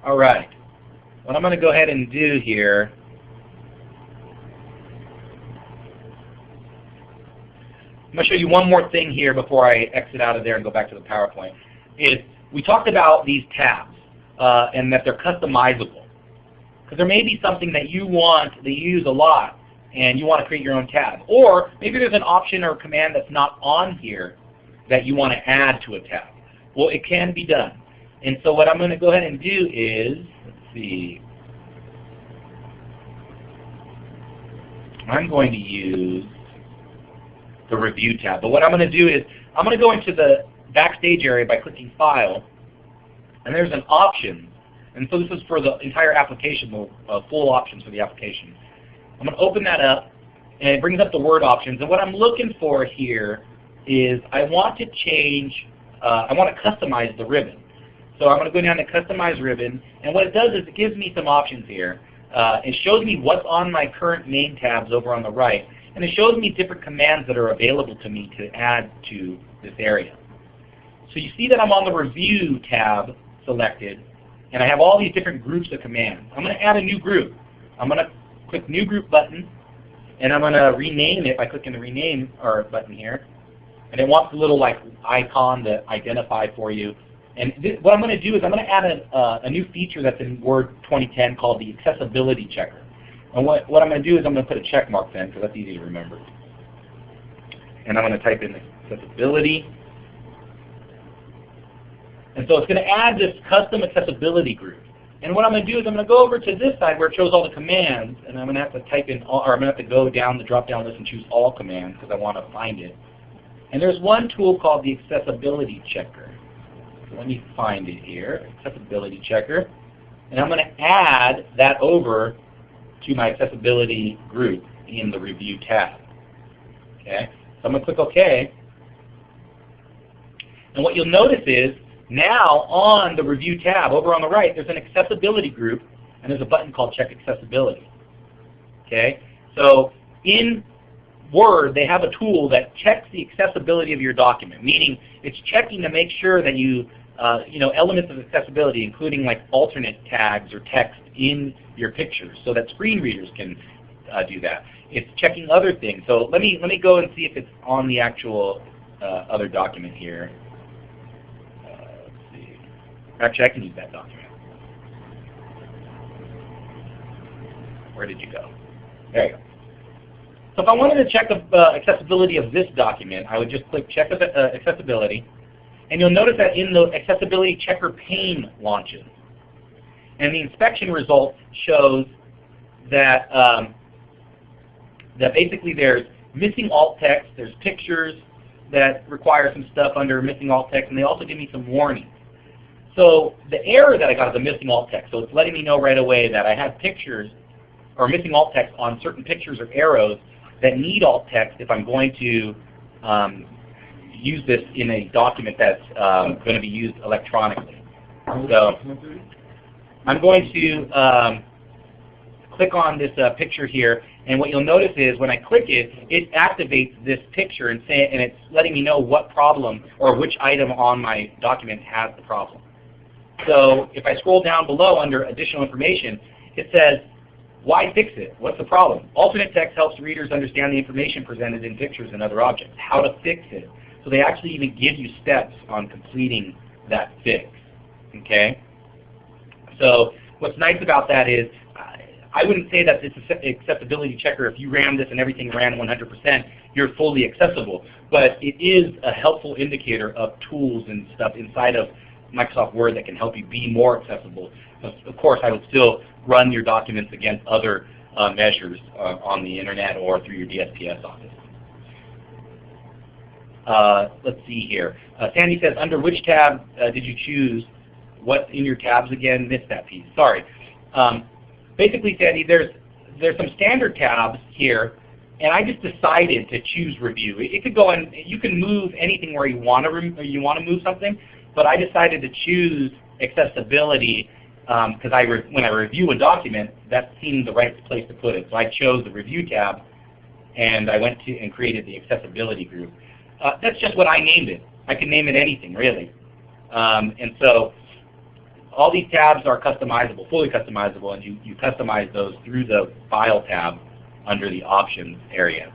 All right. What I'm going to go ahead and do here I'm going to show you one more thing here before I exit out of there and go back to the PowerPoint. Is we talked about these tabs uh, and that they're customizable. Because there may be something that you want, that you use a lot, and you want to create your own tab. Or maybe there's an option or command that's not on here that you want to add to a tab. Well, it can be done. And so what I'm going to go ahead and do is, let's see, I'm going to use the Review tab. But what I'm going to do is I'm going to go into the Backstage area by clicking File, and there's an Options. And so this is for the entire application, the uh, full options for the application. I'm going to open that up, and it brings up the Word options. And what I'm looking for here is I want to change, uh, I want to customize the ribbon. So I'm going to go down to Customize Ribbon, and what it does is it gives me some options here. Uh, it shows me what's on my current main tabs over on the right, and it shows me different commands that are available to me to add to this area. So you see that I'm on the Review tab selected, and I have all these different groups of commands. I'm going to add a new group. I'm going to click New Group button, and I'm going to rename it by clicking the Rename or button here. And it wants a little like icon to identify for you. And what I'm going to do is I'm going to add a, uh, a new feature that's in Word 2010 called the Accessibility Checker. And what, what I'm going to do is I'm going to put a check mark then, because that's easy to remember. And I'm going to type in accessibility. And so it's going to add this custom accessibility group. And what I'm going to do is I'm going to go over to this side where it shows all the commands, and I'm going to have to type in, all, or I'm going to have to go down the drop-down list and choose all commands because I want to find it. And there's one tool called the accessibility checker. So let me find it here, accessibility checker. And I'm going to add that over to my accessibility group in the review tab. Okay, so I'm going to click OK. And what you'll notice is now on the review tab over on the right, there's an accessibility group and there's a button called check accessibility. Okay, so in Word, they have a tool that checks the accessibility of your document, meaning it's checking to make sure that you, uh, you know, elements of accessibility, including like alternate tags or text in your pictures so that screen readers can uh, do that. It's checking other things. So let me, let me go and see if it's on the actual uh, other document here. Actually, I can use that document. Where did you go? There you go. So if I wanted to check the uh, accessibility of this document, I would just click Check uh, Accessibility. And you'll notice that in the Accessibility Checker pane launches. And the inspection result shows that, um, that basically there's missing alt text, there's pictures that require some stuff under missing alt text, and they also give me some warnings. So the error that I got is a missing alt text. So it's letting me know right away that I have pictures or missing alt text on certain pictures or arrows that need alt text if I'm going to um, use this in a document that's um, going to be used electronically. So I'm going to um, click on this uh, picture here, and what you'll notice is when I click it, it activates this picture and, say, and it's letting me know what problem or which item on my document has the problem. So if I scroll down below under additional information, it says, why fix it? What's the problem? Alternate text helps readers understand the information presented in pictures and other objects. How to fix it. So they actually even give you steps on completing that fix. Okay? So what's nice about that is I wouldn't say that this accessibility checker, if you ran this and everything ran 100%, you're fully accessible. But it is a helpful indicator of tools and stuff inside of Microsoft Word that can help you be more accessible. Of course, I would still run your documents against other uh, measures uh, on the internet or through your DSPS office. Uh, let's see here. Uh, Sandy says, under which tab uh, did you choose what in your tabs again? Missed that piece. Sorry. Um, basically, Sandy, there's there's some standard tabs here, and I just decided to choose review. It, it could go on. You can move anything where you want to you want to move something, but I decided to choose accessibility because um, when I review a document, that seemed the right place to put it. So I chose the review tab, and I went to and created the accessibility group. Uh, that's just what I named it. I can name it anything really. Um, and so all these tabs are customizable, fully customizable, and you, you customize those through the File tab under the Options area.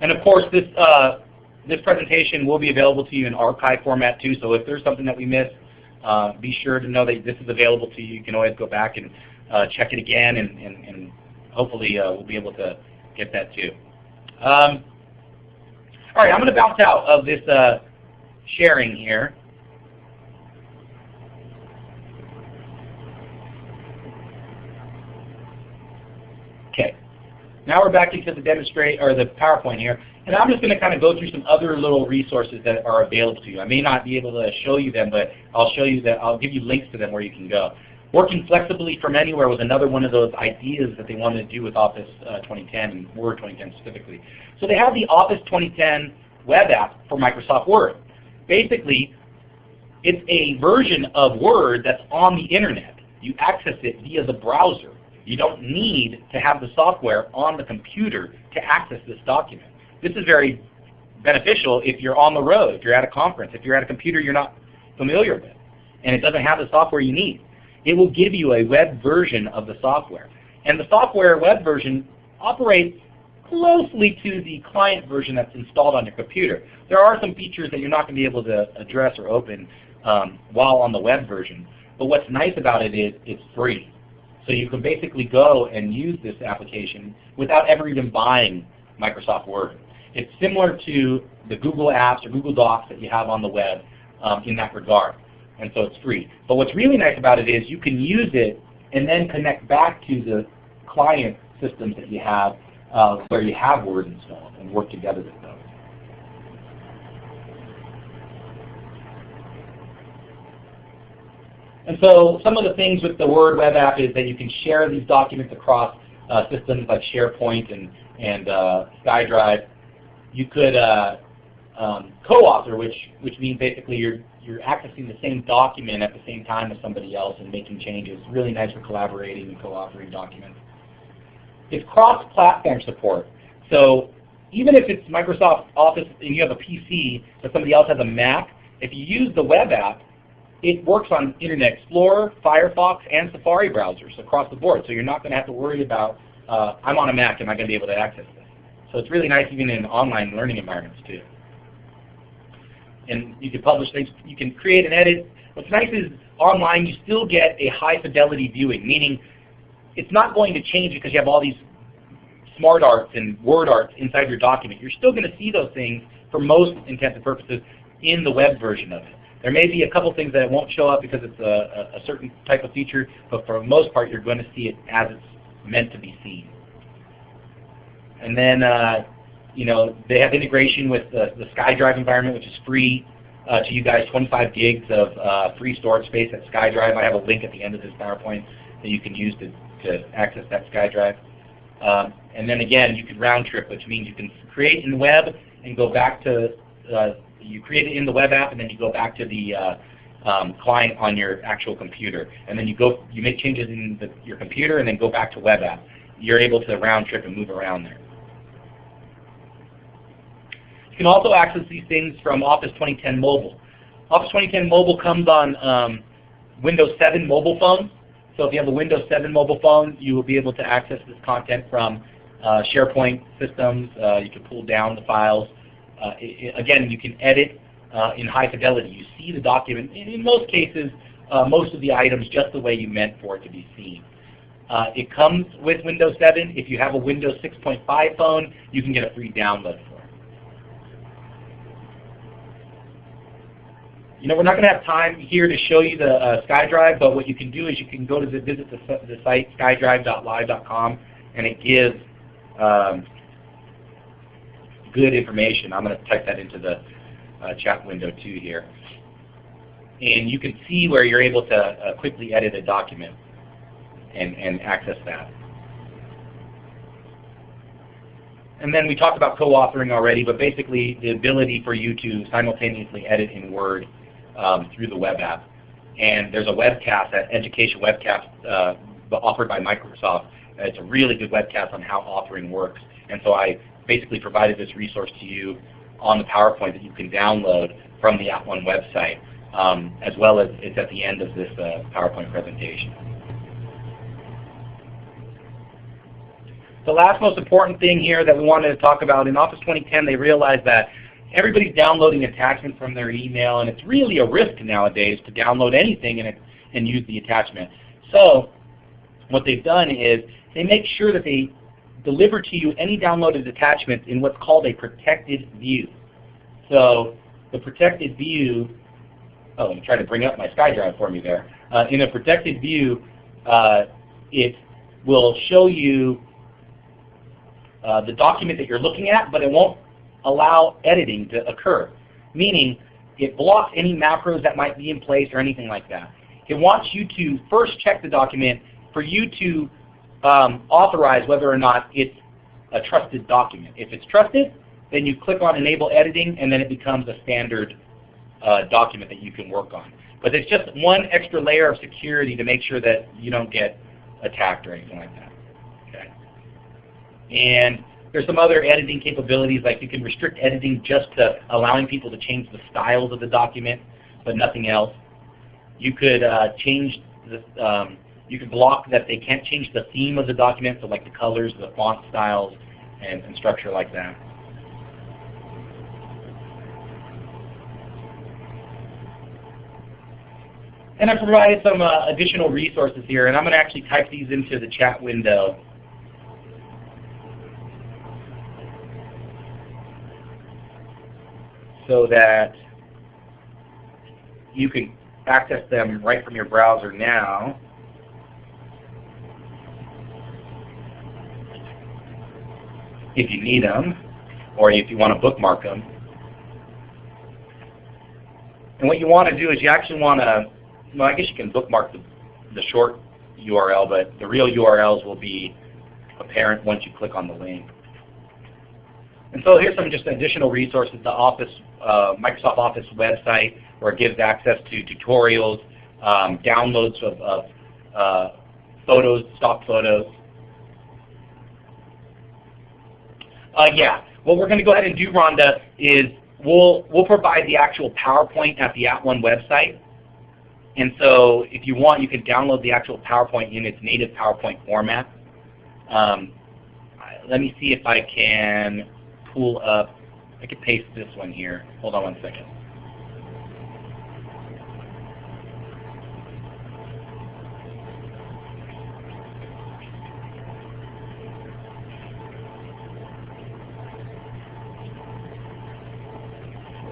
And of course, this uh, this presentation will be available to you in archive format too, so if there's something that we missed, uh, be sure to know that this is available to you. You can always go back and uh, check it again, and, and, and hopefully uh, we'll be able to get that too. Um, all right, I'm going to bounce out of this uh, sharing here. Okay. Now we're back into the demonstrate or the PowerPoint here, and I'm just going to kind of go through some other little resources that are available to you. I may not be able to show you them, but I'll show you that. I'll give you links to them where you can go. Working flexibly from anywhere was another one of those ideas that they wanted to do with Office uh, 2010 and Word 2010 specifically. So they have the Office 2010 web app for Microsoft Word. Basically, it's a version of Word that's on the internet. You access it via the browser. You don't need to have the software on the computer to access this document. This is very beneficial if you're on the road, if you're at a conference, if you're at a computer you're not familiar with, and it doesn't have the software you need it will give you a web version of the software. And the software web version operates closely to the client version that's installed on your computer. There are some features that you're not going to be able to address or open um, while on the web version. But what's nice about it is it's free. So you can basically go and use this application without ever even buying Microsoft Word. It's similar to the Google Apps or Google Docs that you have on the web um, in that regard and so it's free. But what's really nice about it is you can use it and then connect back to the client systems that you have uh, where you have Word installed and work together with those. And so some of the things with the Word web app is that you can share these documents across uh, systems like SharePoint and, and uh, SkyDrive. You could uh, um, co-author, which, which means basically you're you're accessing the same document at the same time as somebody else and making changes. Really nice for collaborating and co-authoring documents. It's cross-platform support. So even if it's Microsoft Office and you have a PC, but somebody else has a Mac, if you use the web app, it works on Internet Explorer, Firefox, and Safari browsers across the board. So you're not going to have to worry about, uh, I'm on a Mac, am I going to be able to access this? So it's really nice even in online learning environments too and you can publish things. You can create and edit. What's nice is online you still get a high fidelity viewing, meaning it's not going to change because you have all these smart arts and word arts inside your document. You're still going to see those things for most intents and purposes in the web version of it. There may be a couple things that won't show up because it's a, a, certain type of feature, but for the most part you're going to see it as it's meant to be seen. And then uh, you know, they have integration with the, the SkyDrive environment, which is free uh, to you guys, 25 gigs of uh, free storage space at SkyDrive. I have a link at the end of this PowerPoint that you can use to, to access that SkyDrive. Um, and then again, you can round trip, which means you can create in the web and go back to, uh, you create it in the web app and then you go back to the uh, um, client on your actual computer. And then you go, you make changes in the, your computer and then go back to web app. You're able to round trip and move around there. You can also access these things from Office 2010 Mobile. Office 2010 Mobile comes on um, Windows 7 mobile phones. So if you have a Windows 7 mobile phone, you will be able to access this content from uh, SharePoint systems. Uh, you can pull down the files. Uh, it, again, you can edit uh, in high fidelity. You see the document, in, in most cases, uh, most of the items just the way you meant for it to be seen. Uh, it comes with Windows 7. If you have a Windows 6.5 phone, you can get a free download for it. You know, we're not going to have time here to show you the uh, SkyDrive, but what you can do is you can go to the, visit the, the site skydrive.live.com, and it gives um, good information. I'm going to type that into the uh, chat window too here. and you can see where you're able to uh, quickly edit a document and, and access that. And then we talked about co-authoring already, but basically the ability for you to simultaneously edit in Word um, through the web app. And there's a webcast, an education webcast uh, offered by Microsoft. It's a really good webcast on how authoring works. And so I basically provided this resource to you on the PowerPoint that you can download from the At One website, um, as well as it's at the end of this uh, PowerPoint presentation. The last most important thing here that we wanted to talk about, in Office 2010 they realized that everybody's downloading attachments from their email and it's really a risk nowadays to download anything and, and use the attachment. So what they've done is they make sure that they deliver to you any downloaded attachments in what's called a protected view. So the protected view, oh, I'm trying to bring up my SkyDrive for me there. Uh, in a protected view, uh, it will show you uh, the document that you're looking at, but it won't allow editing to occur. Meaning, it blocks any macros that might be in place or anything like that. It wants you to first check the document for you to um, authorize whether or not it's a trusted document. If it's trusted, then you click on Enable Editing, and then it becomes a standard uh, document that you can work on. But it's just one extra layer of security to make sure that you don't get attacked or anything like that. Okay. And there's some other editing capabilities, like you can restrict editing just to allowing people to change the styles of the document, but nothing else. You could uh, change the, um, you could block that they can't change the theme of the document, so like the colors, the font styles, and, and structure like that. And I provided some uh, additional resources here, and I'm going to actually type these into the chat window. So that you can access them right from your browser now. if you need them, or if you want to bookmark them. And what you want to do is you actually want to, well, I guess you can bookmark the, the short URL, but the real URLs will be apparent once you click on the link. And so here's some just additional resources, the Office, uh, Microsoft Office website where it gives access to tutorials, um, downloads of, of uh, photos, stock photos. Uh, yeah, what we're going to go ahead and do, Rhonda, is we'll, we'll provide the actual PowerPoint at the At One website. And so if you want, you can download the actual PowerPoint in its native PowerPoint format. Um, let me see if I can pull up, I could paste this one here. Hold on one second.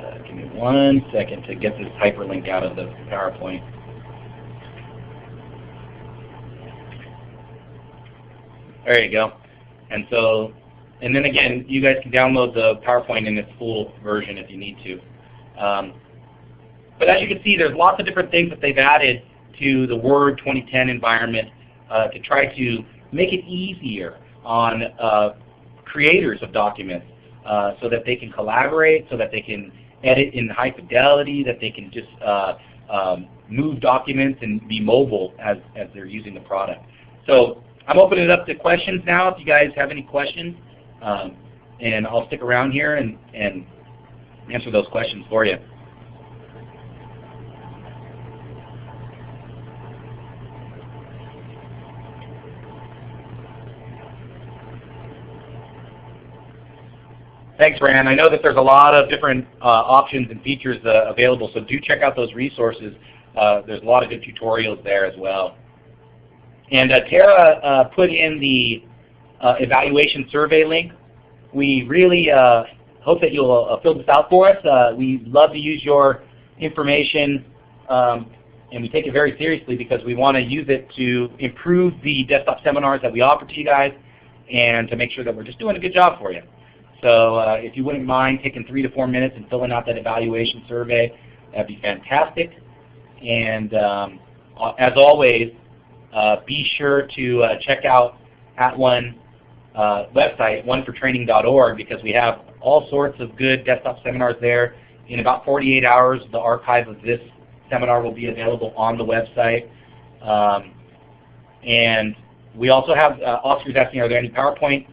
Uh, give me one second to get this hyperlink out of the PowerPoint. There you go. And so and then again, you guys can download the PowerPoint in its full version if you need to. Um, but as you can see, there's lots of different things that they've added to the Word 2010 environment uh, to try to make it easier on uh, creators of documents uh, so that they can collaborate, so that they can edit in high fidelity, that they can just uh, um, move documents and be mobile as, as they're using the product. So I'm opening it up to questions now if you guys have any questions. Um, and I'll stick around here and, and answer those questions for you. Thanks, Rand. I know that there's a lot of different uh, options and features uh, available, so do check out those resources. Uh, there's a lot of good tutorials there as well. And uh, Tara uh, put in the evaluation survey link. We really uh, hope that you'll uh, fill this out for us. Uh, we love to use your information um, and we take it very seriously because we want to use it to improve the desktop seminars that we offer to you guys and to make sure that we're just doing a good job for you. So uh, if you wouldn't mind taking three to four minutes and filling out that evaluation survey, that'd be fantastic. And um, as always, uh, be sure to uh, check out At One uh, website, onefortraining.org, because we have all sorts of good desktop seminars there. In about 48 hours, the archive of this seminar will be available on the website. Um, and we also have uh, Oscar's asking, are there any PowerPoint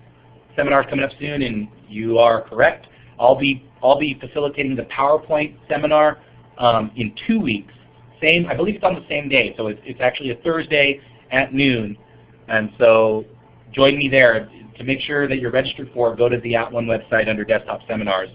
seminars coming up soon? And you are correct. I'll be I'll be facilitating the PowerPoint seminar um, in two weeks. Same, I believe it's on the same day, so it's, it's actually a Thursday at noon. And so join me there. To make sure that you're registered for go to the At One website under Desktop Seminars,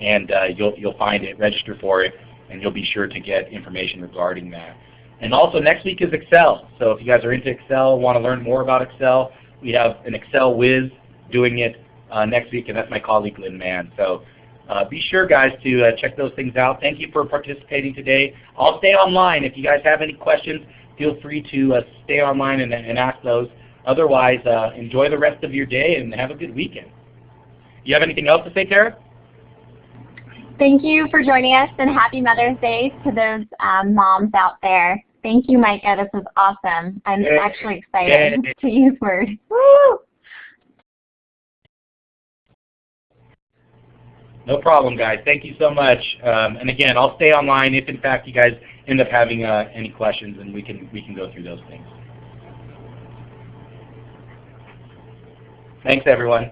and uh, you'll you'll find it. Register for it, and you'll be sure to get information regarding that. And also next week is Excel. So if you guys are into Excel, want to learn more about Excel, we have an Excel whiz doing it uh, next week, and that's my colleague Lynn Mann. So uh, be sure, guys, to uh, check those things out. Thank you for participating today. I'll stay online. If you guys have any questions, feel free to uh, stay online and, and, ask those. Otherwise, uh, enjoy the rest of your day and have a good weekend. You have anything else to say, Tara? Thank you for joining us, and happy Mother's Day to those um, moms out there. Thank you, Micah. This was awesome. I'm hey. actually excited hey. to use Word. Woo! No problem, guys. Thank you so much. Um, and again, I'll stay online if, in fact, you guys end up having uh, any questions, and we can we can go through those things. Thanks, everyone.